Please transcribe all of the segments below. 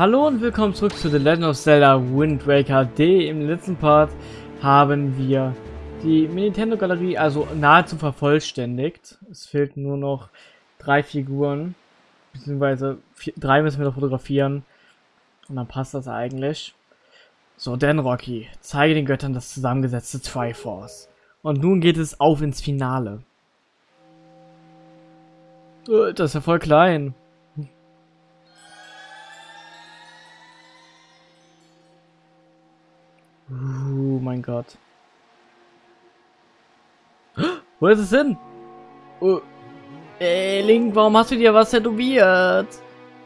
Hallo und willkommen zurück zu The Legend of Zelda Wind Waker D. Im letzten Part haben wir die Nintendo Galerie also nahezu vervollständigt. Es fehlten nur noch drei Figuren, beziehungsweise vier, drei müssen wir noch fotografieren. Und dann passt das eigentlich. So, denn Rocky, zeige den Göttern das zusammengesetzte Triforce. Und nun geht es auf ins Finale. Äh, das ist ja voll klein. Oh mein Gott. Wo ist es hin? Oh. Ey, Link, warum hast du dir was tätowiert?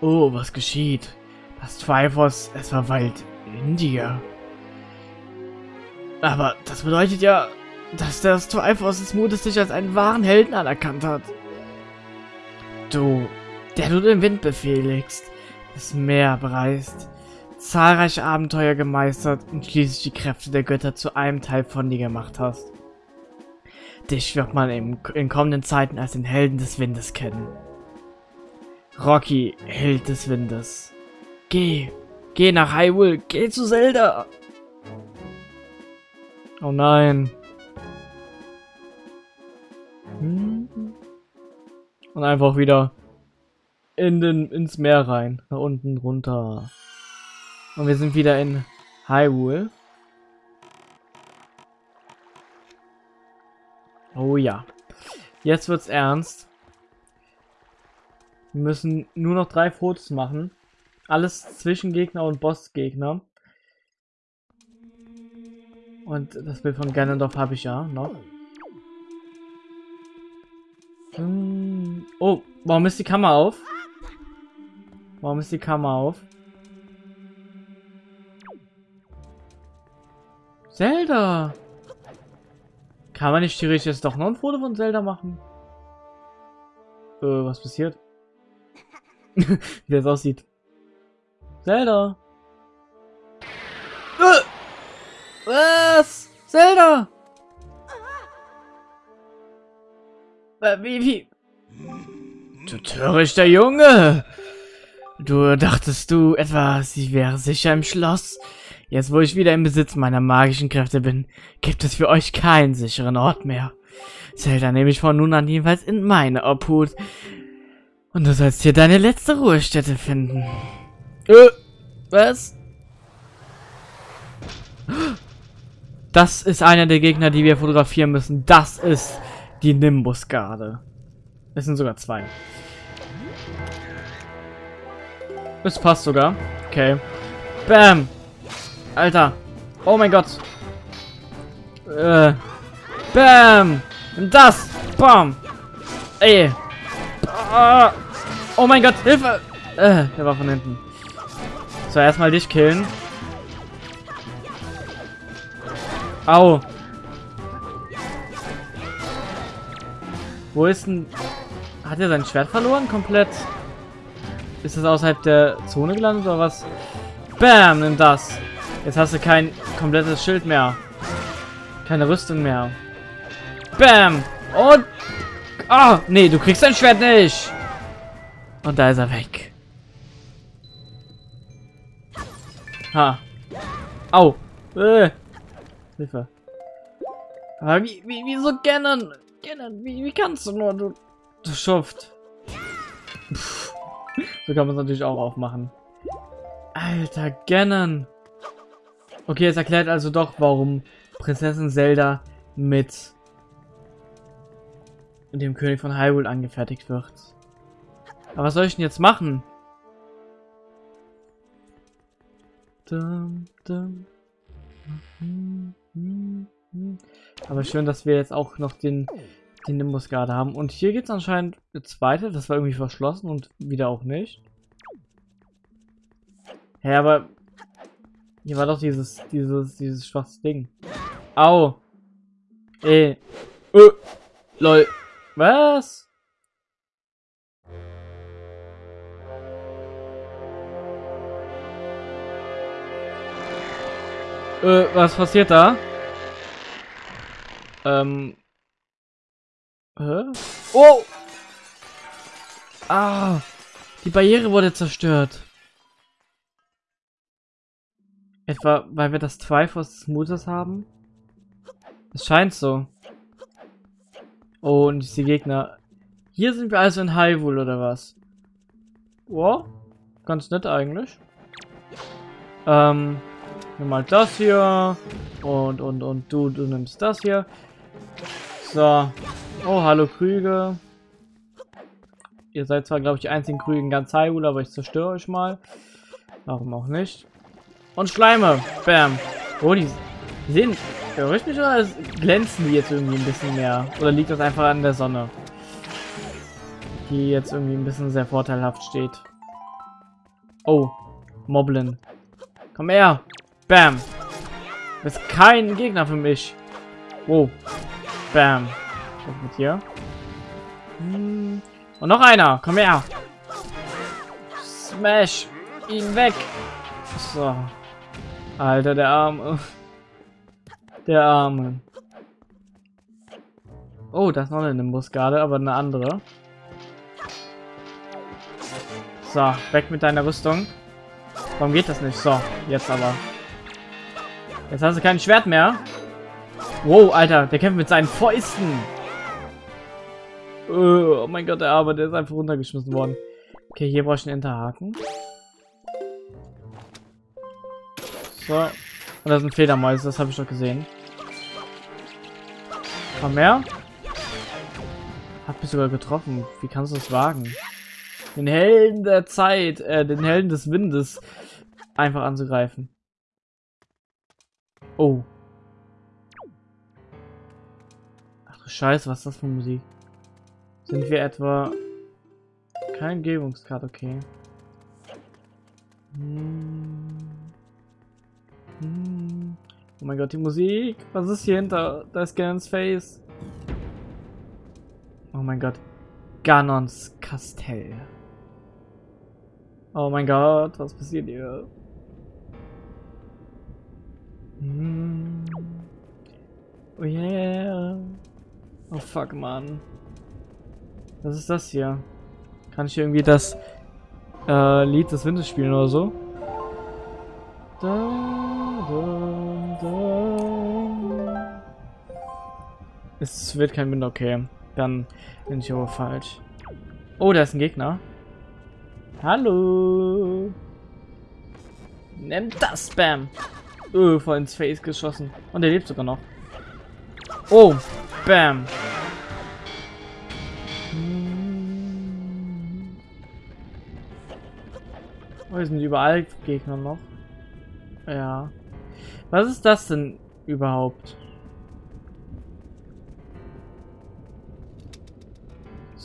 Oh, was geschieht? Das Triforce, es verweilt in dir. Aber das bedeutet ja, dass das Triforce des Mutes dich als einen wahren Helden anerkannt hat. Du, der du den Wind befehligst, das Meer bereist, zahlreiche Abenteuer gemeistert und schließlich die Kräfte der Götter zu einem Teil von dir gemacht hast. Dich wird man in, in kommenden Zeiten als den Helden des Windes kennen. Rocky, Held des Windes. Geh, geh nach Hyrule, geh zu Zelda. Oh nein. Hm. Und einfach wieder in den, ins Meer rein, nach unten runter. Und wir sind wieder in Hyrule. Oh ja. Jetzt wird's ernst. Wir müssen nur noch drei Fotos machen. Alles Zwischengegner und Bossgegner. Und das Bild von Ganondorf habe ich ja noch. Hm. Oh, warum ist die Kamera auf? Warum ist die Kamera auf? Zelda! Kann man nicht theoretisch jetzt doch noch ein Foto von Zelda machen? Äh, was passiert? Wie das aussieht. Zelda! Äh! Was? Zelda! Wie, wie? Du törichter Junge! Du dachtest du etwa, sie wäre sicher im Schloss? Jetzt, wo ich wieder im Besitz meiner magischen Kräfte bin, gibt es für euch keinen sicheren Ort mehr. Zelda nehme ich von nun an jedenfalls in meine Obhut. Und du sollst hier deine letzte Ruhestätte finden. Äh, was? Das ist einer der Gegner, die wir fotografieren müssen. Das ist die Nimbus-Garde. Es sind sogar zwei. Es passt sogar. Okay. Bam! Alter. Oh mein Gott. Äh. Bam. Das. Bam. Ey. Ah. Oh mein Gott, Hilfe. Äh, der war von hinten. So, erstmal dich killen. Au. Wo ist denn... Hat er sein Schwert verloren? Komplett? Ist das außerhalb der Zone gelandet oder was? Bam, nimm das. Jetzt hast du kein komplettes Schild mehr. Keine Rüstung mehr. Bam! Und... Ah, oh, nee, du kriegst dein Schwert nicht. Und da ist er weg. Ha. Au. Äh. Hilfe. Aber wie, wie, wieso Ganon? Ganon, wie, wie kannst du nur, du, du Schuft. So kann man es natürlich auch aufmachen. Alter, Ganon. Okay, es erklärt also doch, warum Prinzessin Zelda mit dem König von Hyrule angefertigt wird. Aber was soll ich denn jetzt machen? Aber schön, dass wir jetzt auch noch den, den Nimbus gerade haben. Und hier geht es anscheinend jetzt weiter. Das war irgendwie verschlossen und wieder auch nicht. Hä, ja, aber hier war doch dieses, dieses, dieses schwarzes Ding. Au. Ey. Äh. Lol. Was? Äh, was passiert da? Ähm. Hä? Oh! Ah! Die Barriere wurde zerstört. Etwa, weil wir das Triforce des Mutes haben? Es scheint so. Oh, und diese Gegner. Hier sind wir also in Hyrule, oder was? Wow, ganz nett eigentlich. Ähm, nimm mal das hier. Und, und, und du, du nimmst das hier. So. Oh, hallo Krüge. Ihr seid zwar, glaube ich, die einzigen Krüge in ganz Hyrule, aber ich zerstöre euch mal. Warum auch nicht. Und Schleime. Bam. Oh, die, sehen... Mich oder glänzen die jetzt irgendwie ein bisschen mehr? Oder liegt das einfach an der Sonne? Die jetzt irgendwie ein bisschen sehr vorteilhaft steht. Oh. Moblin. Komm her. Bam. Das ist kein Gegner für mich. Wow. Bam. Was mit hier? Hm. Und noch einer. Komm her. Smash. Ihn weg. So. Alter, der Arme. Der Arme. Oh, das ist noch eine Nimbus-Garde, aber eine andere. So, weg mit deiner Rüstung. Warum geht das nicht? So, jetzt aber. Jetzt hast du kein Schwert mehr. Wow, Alter, der kämpft mit seinen Fäusten. Oh mein Gott, der Arme, der ist einfach runtergeschmissen worden. Okay, hier brauche ich einen Enterhaken. So. Und da sind Fledermäuse, das habe ich doch gesehen. Komm her. Hat mich sogar getroffen. Wie kannst du das wagen? Den Helden der Zeit, äh, den Helden des Windes einfach anzugreifen. Oh. Ach du Scheiße, was ist das für Musik? Sind wir etwa... Kein Gebungskart, okay. Hm. Oh mein Gott, die Musik. Was ist hier hinter? Da ist Ganons Face. Oh mein Gott. Ganons Kastell. Oh mein Gott, was passiert hier? Hm. Oh yeah. Oh fuck, Mann. Was ist das hier? Kann ich irgendwie das äh, Lied des Windes spielen oder so? Da, da, Es wird kein Wind, okay. Dann bin ich aber falsch. Oh, da ist ein Gegner. Hallo. Nimm das, Spam. Oh, voll ins Face geschossen. Und er lebt sogar noch. Oh, Bam. Oh, hier sind überall Gegner noch. Ja. Was ist das denn überhaupt?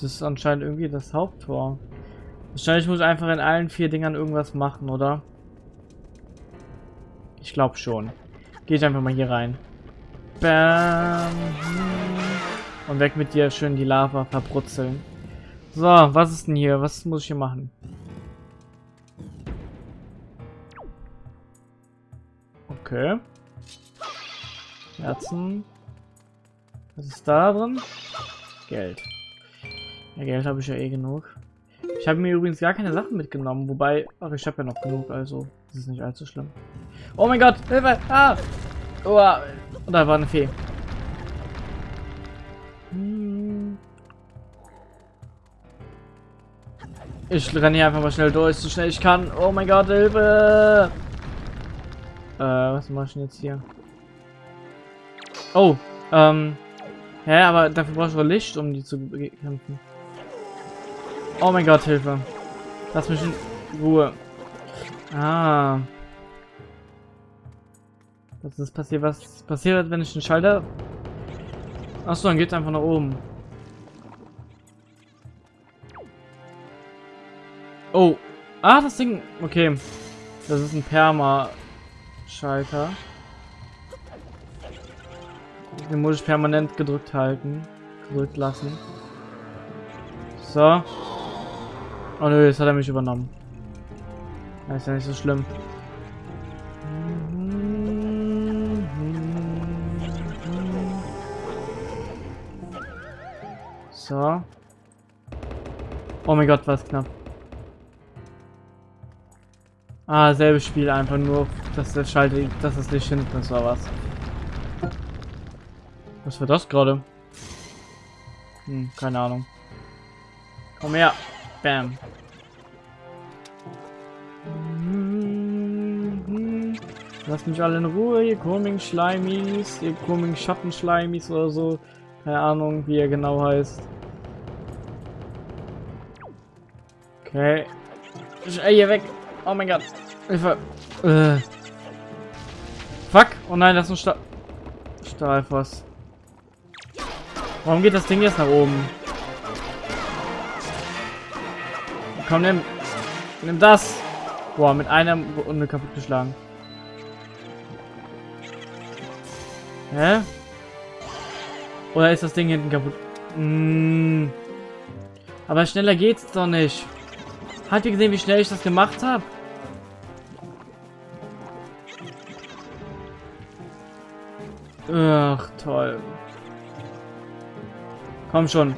Das ist anscheinend irgendwie das Haupttor. Wahrscheinlich muss ich einfach in allen vier Dingern irgendwas machen, oder? Ich glaube schon. Gehe ich einfach mal hier rein. Bam. Und weg mit dir, schön die Lava verbrutzeln. So, was ist denn hier? Was muss ich hier machen? Okay. Herzen. Was ist da drin? Geld. Ja, Geld habe ich ja eh genug. Ich habe mir übrigens gar keine Sachen mitgenommen, wobei... Ach, ich habe ja noch genug, also das ist nicht allzu schlimm. Oh mein Gott, Hilfe! Ah! Oh, da war eine Fee. Hm. Ich renne hier einfach mal schnell durch, so schnell ich kann. Oh mein Gott, Hilfe! Äh, was mach ich denn jetzt hier? Oh, ähm. Hä, aber dafür brauchst du Licht, um die zu bekämpfen. Oh mein Gott, Hilfe. Lass mich in Ruhe. Ah. Was ist passiert? Was passiert, wenn ich den Schalter... Achso, dann geht einfach nach oben. Oh. Ah, das Ding. Okay. Das ist ein Perma. Schalter. Den muss ich permanent gedrückt halten. Gedrückt lassen. So. Oh nö, jetzt hat er mich übernommen. Das ist ja nicht so schlimm. So. Oh mein Gott, was knapp. Ah, selbes Spiel, einfach nur, dass der Schalter, dass das Licht hinten ist, oder was? Was war das gerade? Hm, keine Ahnung. Komm her. Bam. Lasst mich alle in Ruhe, ihr komischen Schleimis, ihr komischen Schattenschleimis oder so. Keine Ahnung, wie er genau heißt. Okay. Ey, hier weg. Oh mein Gott. Hilfe. Äh. Fuck. Oh nein, das ist ein Stahl... Stahlfass. Warum geht das Ding jetzt nach oben? Komm, nimm. Nimm das. Boah, mit einer Runde kaputt geschlagen. Hä? Oder ist das Ding hinten kaputt? Mmh. Aber schneller geht's doch nicht. Habt ihr gesehen, wie schnell ich das gemacht habe? Ach, toll. Komm schon.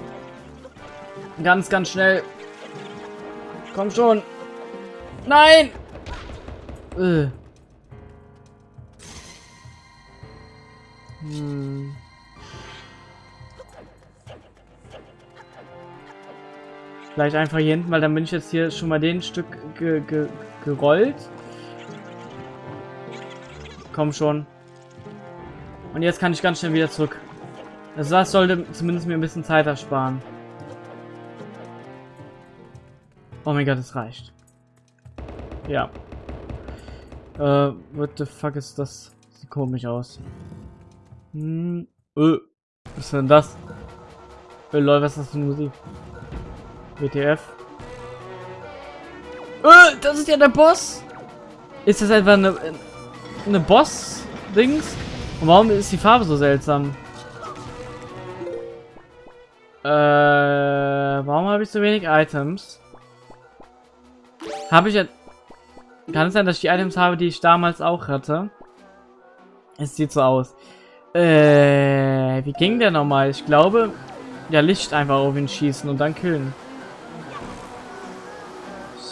Ganz, ganz schnell. Komm schon. Nein! Äh. Vielleicht einfach hier hinten, weil dann bin ich jetzt hier schon mal den Stück ge ge gerollt. Komm schon. Und jetzt kann ich ganz schnell wieder zurück. Also das sollte zumindest mir ein bisschen Zeit ersparen. Oh mein Gott, es reicht. Ja. Äh, what the fuck ist das? Sieht komisch aus. Hm, öh. Was ist denn das? Öh, lol, was ist das für Musik? WTF. Öh, das ist ja der Boss! Ist das einfach eine, eine Boss-Dings? Und warum ist die Farbe so seltsam? Äh, warum habe ich so wenig Items? Habe ich jetzt... Kann es sein, dass ich die Items habe, die ich damals auch hatte? Es sieht so aus. Äh, wie ging der nochmal? Ich glaube, ja, Licht einfach auf ihn schießen und dann killen.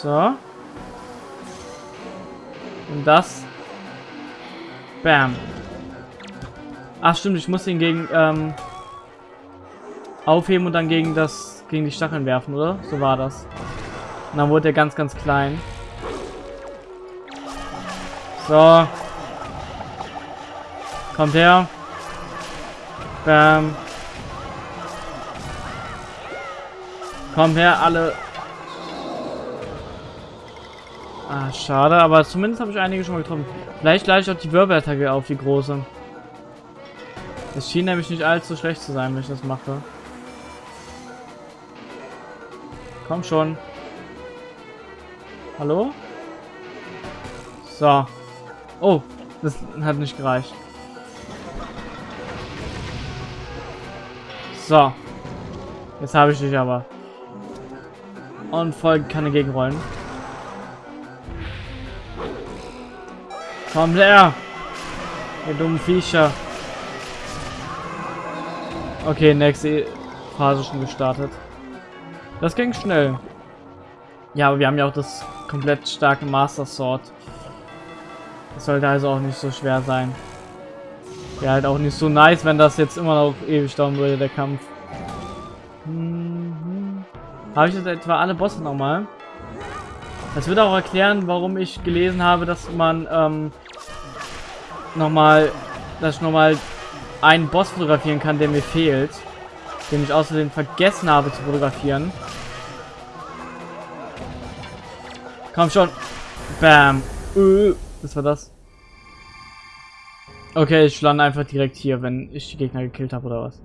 So. Und das. Bam. Ach stimmt, ich muss ihn gegen ähm, aufheben und dann gegen das gegen die Stacheln werfen, oder? So war das. Und dann wurde er ganz, ganz klein. So. Kommt her. Bam. Komm her, alle. Ah, schade, aber zumindest habe ich einige schon mal getroffen. Vielleicht gleich auch die Wirbelattacke auf, die große. Es schien nämlich nicht allzu schlecht zu sein, wenn ich das mache. Komm schon. Hallo? So. Oh, das hat nicht gereicht. So. Jetzt habe ich dich aber. Und voll keine Gegenrollen. Komm her! Ihr dummen Viecher. Okay, nächste Phase schon gestartet. Das ging schnell. Ja, aber wir haben ja auch das komplett starke Master Sword. Das sollte also auch nicht so schwer sein. Wäre halt auch nicht so nice, wenn das jetzt immer noch ewig dauern würde, der Kampf. Mhm. Habe ich jetzt etwa alle Bosse nochmal? Das würde auch erklären, warum ich gelesen habe, dass man ähm, nochmal, dass ich nochmal einen Boss fotografieren kann, der mir fehlt. Den ich außerdem vergessen habe zu fotografieren. Komm schon. Bam. Äh, was war das? Okay, ich lande einfach direkt hier, wenn ich die Gegner gekillt habe, oder was?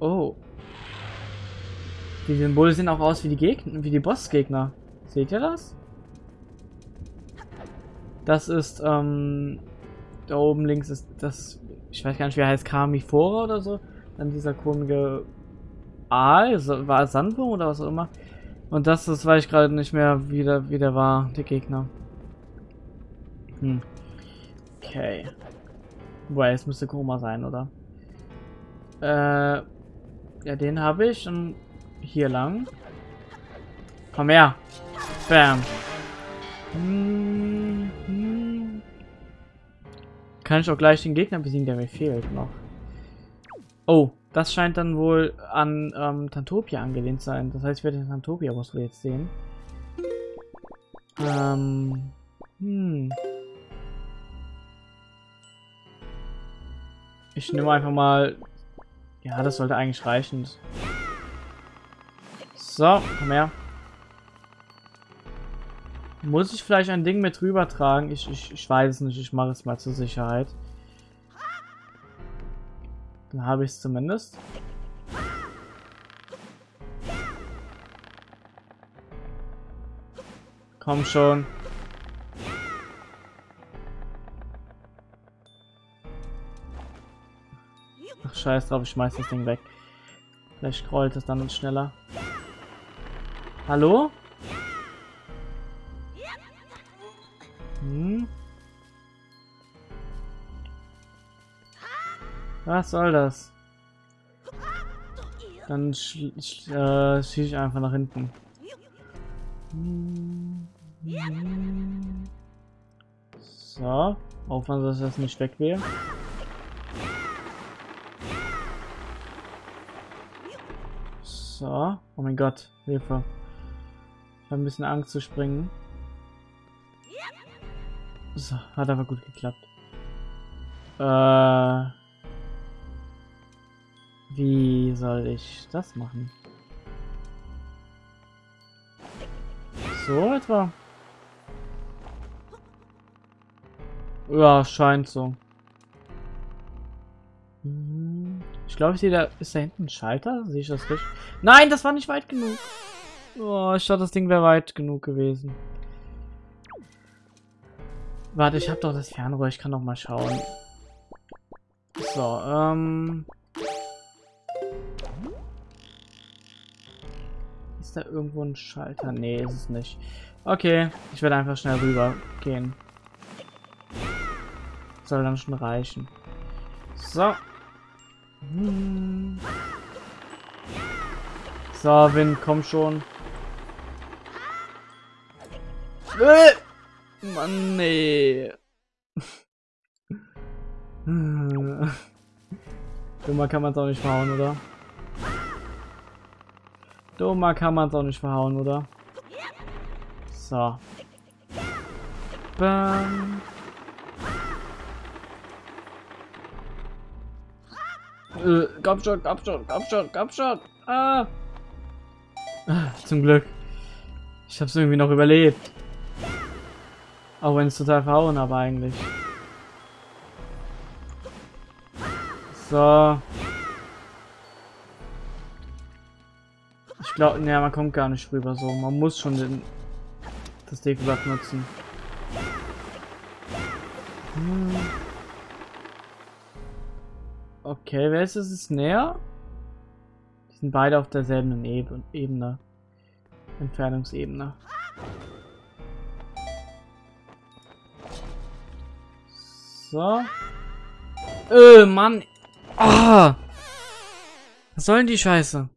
Oh. Die Symbole sehen auch aus wie die Gegner, wie die Bossgegner. Seht ihr das? Das ist, ähm, da oben links ist das, ich weiß gar nicht, wie er heißt, Kamifora oder so. Dann dieser komische Aal, war Sandwurm oder was auch immer. Und das, das weiß ich gerade nicht mehr, wie der, wie der war, der Gegner. Hm. Okay. Wobei, es müsste Koma sein, oder? Äh, ja, den habe ich und hier lang. Komm her. Bam. Hm, hm. Kann ich auch gleich den Gegner besiegen, der mir fehlt noch. Oh, das scheint dann wohl an ähm, Tantopia angelehnt sein. Das heißt, ich werde den Tantopia-Boss jetzt sehen. Ähm, hm. Ich nehme einfach mal... Ja, das sollte eigentlich reichen. So, komm her. Muss ich vielleicht ein Ding mit rüber tragen? Ich, ich, ich weiß es nicht. Ich mache es mal zur Sicherheit. Dann habe ich es zumindest. Komm schon. Ach, scheiß drauf, ich schmeiß das Ding weg. Vielleicht scrollt es dann schneller. Hallo? Hm? Was soll das? Dann sch sch äh, schieße ich einfach nach hinten. So, aufpassen, dass das nicht weg wäre. So, oh mein Gott, Hilfe. Ich habe ein bisschen Angst zu springen. So, hat aber gut geklappt. Äh, wie soll ich das machen? So etwa? Ja, scheint so. Mhm. Ich glaube, ich sehe da. Ist da hinten ein Schalter? Sehe ich das richtig? Nein, das war nicht weit genug. Oh, ich dachte, das Ding wäre weit genug gewesen. Warte, ich habe doch das Fernrohr. Ich kann doch mal schauen. So, ähm... Ist da irgendwo ein Schalter? Nee, ist es nicht. Okay, ich werde einfach schnell rüber gehen. Soll dann schon reichen. So. Hm. So, Wind, komm schon. Äh! Mann, nee. Dummer kann man es auch nicht verhauen, oder? Dummer kann man es auch nicht verhauen, oder? So. Bam. Äh, komm schon, komm schon, komm schon, komm schon. Ah. zum Glück. Ich hab's irgendwie noch überlebt. Auch wenn es total verhauen habe eigentlich. So. Ich glaube, ne, man kommt gar nicht rüber so. Man muss schon den, das Dekoblatt nutzen. Hm. Okay, wer ist es? Ist näher? Die sind beide auf derselben Ebene. Entfernungsebene. So. Äh, Mann. Ah. Was soll denn die Scheiße?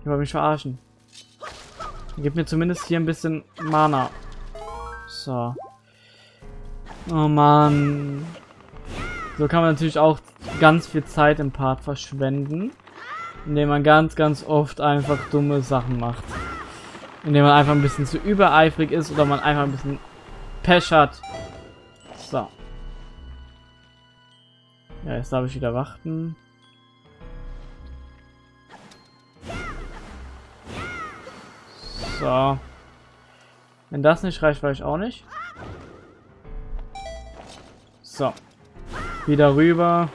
Ich wollte mich verarschen. Gib mir zumindest hier ein bisschen Mana. So. Oh Mann. So kann man natürlich auch ganz viel Zeit im Part verschwenden. Indem man ganz, ganz oft einfach dumme Sachen macht. Indem man einfach ein bisschen zu übereifrig ist oder man einfach ein bisschen Pech hat. So. Ja, jetzt darf ich wieder warten. So. Wenn das nicht reicht, weiß ich auch nicht. So. Wieder rüber.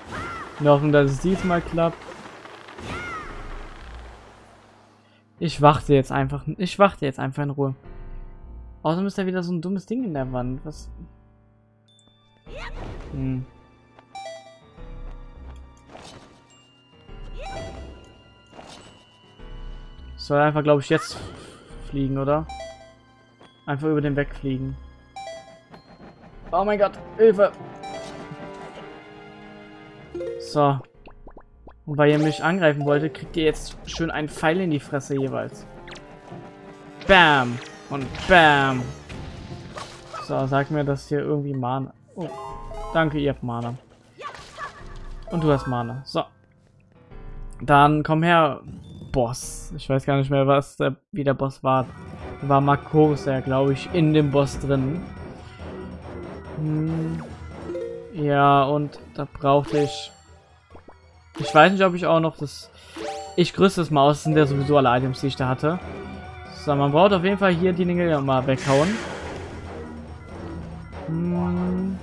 Wir hoffen, dass es diesmal klappt. Ich warte jetzt einfach. Ich warte jetzt einfach in Ruhe. Außerdem ist da wieder so ein dummes Ding in der Wand. Was? Hm. Soll einfach, glaube ich, jetzt fliegen, oder? Einfach über den wegfliegen. Oh mein Gott, Hilfe! So. Und weil ihr mich angreifen wolltet, kriegt ihr jetzt schön einen Pfeil in die Fresse jeweils. Bam. Und bam. So, sag mir, dass hier irgendwie Mana... Oh, danke, ihr habt Mana. Und du hast Mana. So. Dann komm her, Boss. Ich weiß gar nicht mehr, was der, wie der Boss war. War Marcos, der glaube ich, in dem Boss drin. Hm. Ja, und da brauchte ich... Ich weiß nicht, ob ich auch noch das... Ich grüße das Maus, das sind ja sowieso alle Items, die ich da hatte. So, man braucht auf jeden Fall hier die Dinge mal weghauen. Hm.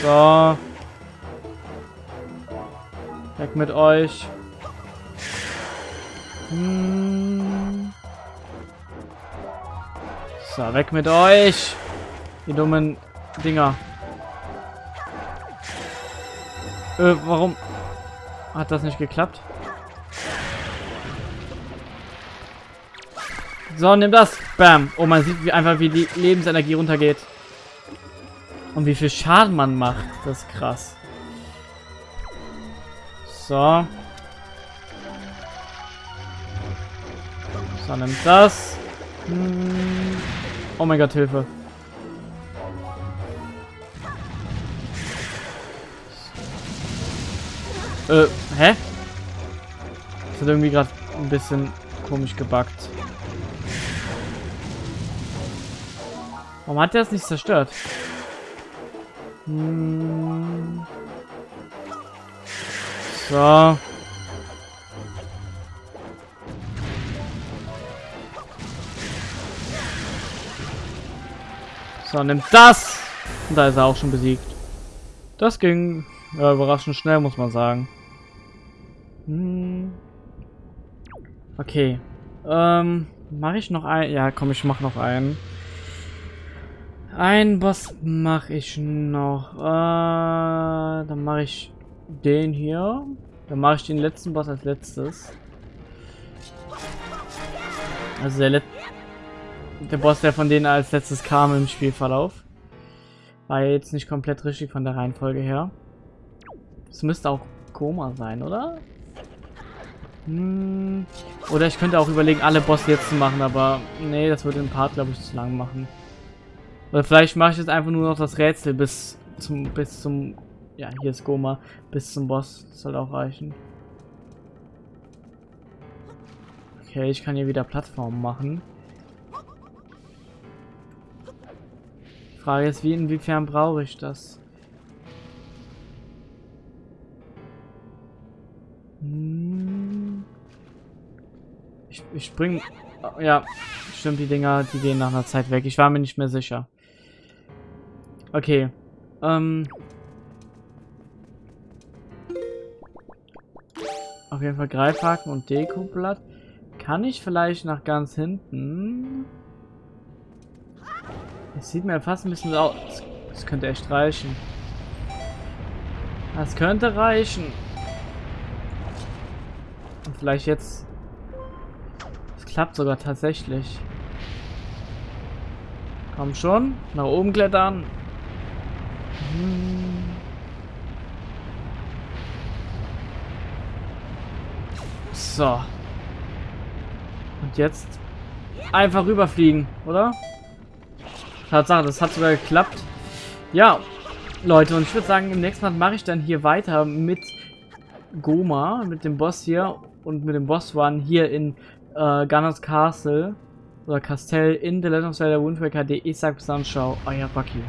So. Weg mit euch. Hm. So, weg mit euch. Die dummen Dinger. Äh, warum hat das nicht geklappt? So, nimm das. Bam. Oh, man sieht wie einfach, wie die Lebensenergie runtergeht. Und wie viel Schaden man macht. Das ist krass. So. So, nimm das. Hm. Oh mein Gott, Hilfe. Äh, hä? Das hat irgendwie gerade ein bisschen komisch gebackt. Warum hat der es nicht zerstört? Hm. So. So, nimm das! Und da ist er auch schon besiegt. Das ging ja, überraschend schnell, muss man sagen. Hm. Okay. Ähm, mache ich noch ein? Ja, komm, ich mach noch einen. Ein Boss mache ich noch. Äh, dann mache ich den hier. Dann mache ich den letzten Boss als letztes. Also der, Let der Boss, der von denen als letztes kam im Spielverlauf. War jetzt nicht komplett richtig von der Reihenfolge her. Es müsste auch Koma sein, oder? Hm. Oder ich könnte auch überlegen, alle Bosse jetzt zu machen, aber nee, das würde den Part, glaube ich, zu lang machen. Oder vielleicht mache ich jetzt einfach nur noch das Rätsel bis zum, bis zum, ja, hier ist Goma, bis zum Boss. Das soll auch reichen. Okay, ich kann hier wieder Plattformen machen. Die Frage ist, wie inwiefern brauche ich das? Hm. Ich, ich spring... Ja, stimmt, die Dinger, die gehen nach einer Zeit weg. Ich war mir nicht mehr sicher. Okay. Ähm... Auf jeden Fall Greifhaken und Dekoblatt. Kann ich vielleicht nach ganz hinten... Es sieht mir fast ein bisschen aus. Das könnte echt reichen. Das könnte reichen. Und vielleicht jetzt... Es klappt sogar tatsächlich. Komm schon. Nach oben klettern. So. Und jetzt einfach rüberfliegen, oder? Tatsache, das hat sogar geklappt. Ja, Leute, und ich würde sagen, im nächsten Mal mache ich dann hier weiter mit Goma, mit dem Boss hier und mit dem Boss One hier in äh, Gunners Castle oder Castell in The Legend of Zelda Wind Waker. Ich sag bis dann, ciao, euer Bucky.